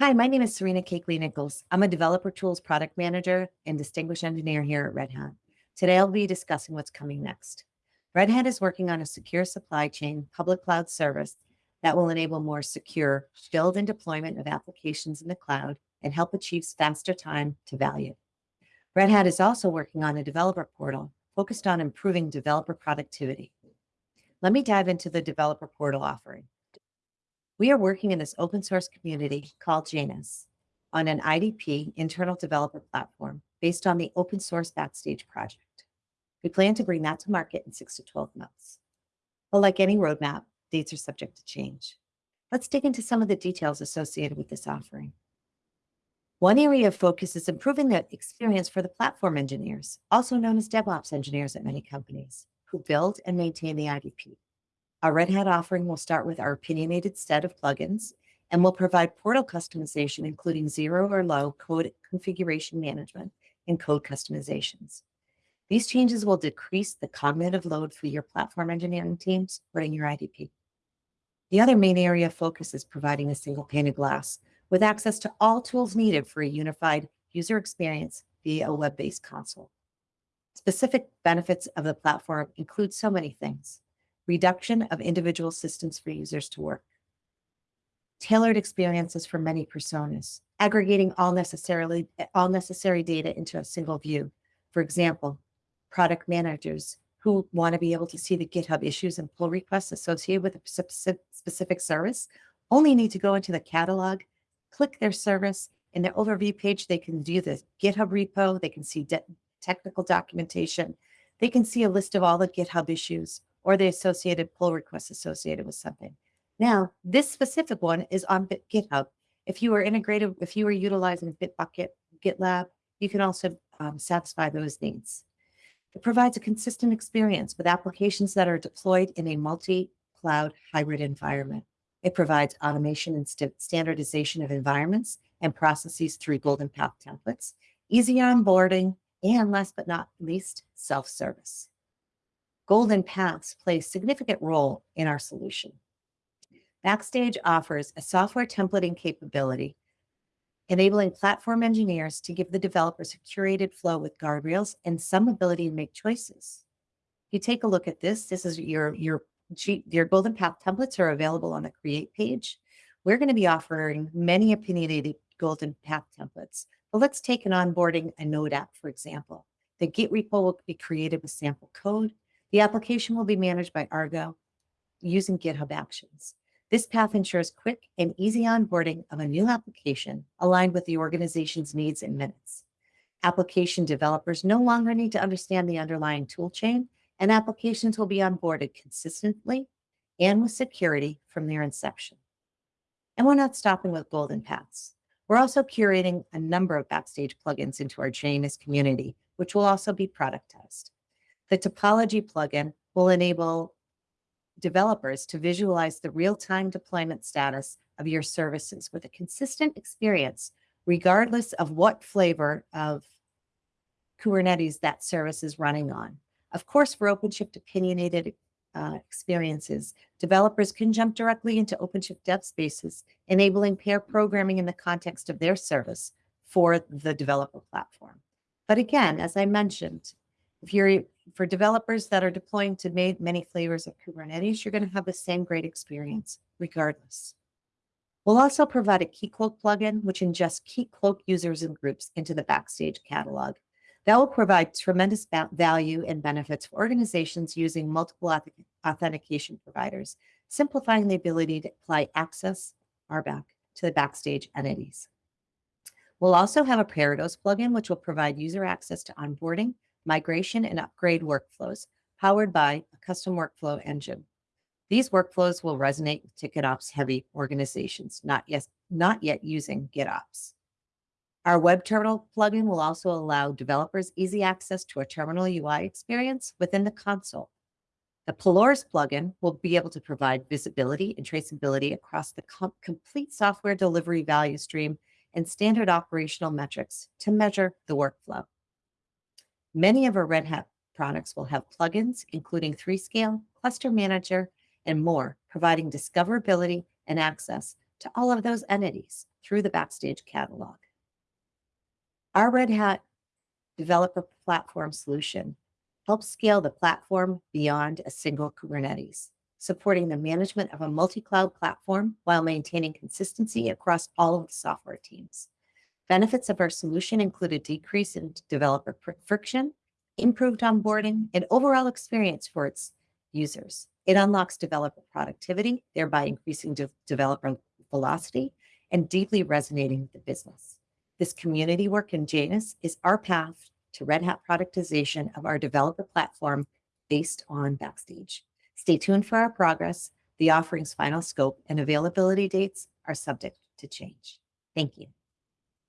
Hi, my name is Serena Chechile Nichols. I'm a Developer Tools Product Manager and Distinguished Engineer here at Red Hat. Today, I'll be discussing what's coming next. Red Hat is working on a secure supply chain public cloud service that will enable more secure build and deployment of applications in the cloud and help achieve faster time to value. Red Hat is also working on a developer portal focused on improving developer productivity. Let me dive into the developer portal offering. We are working in this open source community called Janus on an IDP internal developer platform based on the open source Backstage project. We plan to bring that to market in six to 12 months. But like any roadmap, dates are subject to change. Let's dig into some of the details associated with this offering. One area of focus is improving the experience for the platform engineers, also known as DevOps engineers at many companies, who build and maintain the IDP. Our Red Hat offering will start with our opinionated set of plugins and will provide portal customization, including zero or low code configuration management and code customizations. These changes will decrease the cognitive load for your platform engineering teams running your IDP. The other main area of focus is providing a single pane of glass with access to all tools needed for a unified user experience via a web-based console. Specific benefits of the platform include so many things reduction of individual systems for users to work, tailored experiences for many personas, aggregating all necessarily all necessary data into a single view. For example, product managers who want to be able to see the GitHub issues and pull requests associated with a specific service only need to go into the catalog, click their service, in the overview page, they can view the GitHub repo, they can see technical documentation, they can see a list of all the GitHub issues, or the associated pull requests associated with something. Now, this specific one is on GitHub. If you are integrated, if you are utilizing Bitbucket, GitLab, you can also um, satisfy those needs. It provides a consistent experience with applications that are deployed in a multi-cloud hybrid environment. It provides automation and st standardization of environments and processes through Golden Path templates, easy onboarding, and last but not least, self-service. Golden Paths play a significant role in our solution. Backstage offers a software templating capability, enabling platform engineers to give the developers a curated flow with guardrails and some ability to make choices. If you take a look at this, this is your, your, your Golden Path templates are available on the Create page. We're going to be offering many opinionated Golden Path templates. But let's take an onboarding a Node app, for example. The Git repo will be created with sample code. The application will be managed by Argo using GitHub Actions. This path ensures quick and easy onboarding of a new application aligned with the organization's needs in minutes. Application developers no longer need to understand the underlying toolchain, and applications will be onboarded consistently and with security from their inception. And we're not stopping with golden paths. We're also curating a number of Backstage plugins into our Janus community, which will also be productized. The topology plugin will enable developers to visualize the real-time deployment status of your services with a consistent experience, regardless of what flavor of Kubernetes that service is running on. Of course, for OpenShift opinionated uh, experiences, developers can jump directly into OpenShift dev spaces, enabling pair programming in the context of their service for the developer platform. But again, as I mentioned, if you're for developers that are deploying to many flavors of Kubernetes, you're going to have the same great experience regardless. We'll also provide a Keycloak plugin, which ingests Keycloak users and groups into the Backstage catalog. That will provide tremendous value and benefits for organizations using multiple authentication providers, simplifying the ability to apply access, RBAC, to the Backstage entities. We'll also have a Parodos plugin, which will provide user access to onboarding, migration, and upgrade workflows powered by a custom workflow engine. These workflows will resonate with TicketOps heavy organizations, not yet, not yet using GitOps. Our web terminal plugin will also allow developers easy access to a terminal UI experience within the console. The Polaris plugin will be able to provide visibility and traceability across the com complete software delivery value stream and standard operational metrics to measure the workflow. Many of our Red Hat products will have plugins, including 3Scale, Cluster Manager, and more, providing discoverability and access to all of those entities through the Backstage catalog. Our Red Hat developer platform solution helps scale the platform beyond a single Kubernetes, supporting the management of a multi-cloud platform while maintaining consistency across all of the software teams. Benefits of our solution include a decrease in developer friction, improved onboarding, and overall experience for its users. It unlocks developer productivity, thereby increasing de- developer velocity and deeply resonating with the business. This community work in Janus is our path to Red Hat productization of our developer platform based on Backstage. Stay tuned for our progress. The offering's final scope and availability dates are subject to change. Thank you.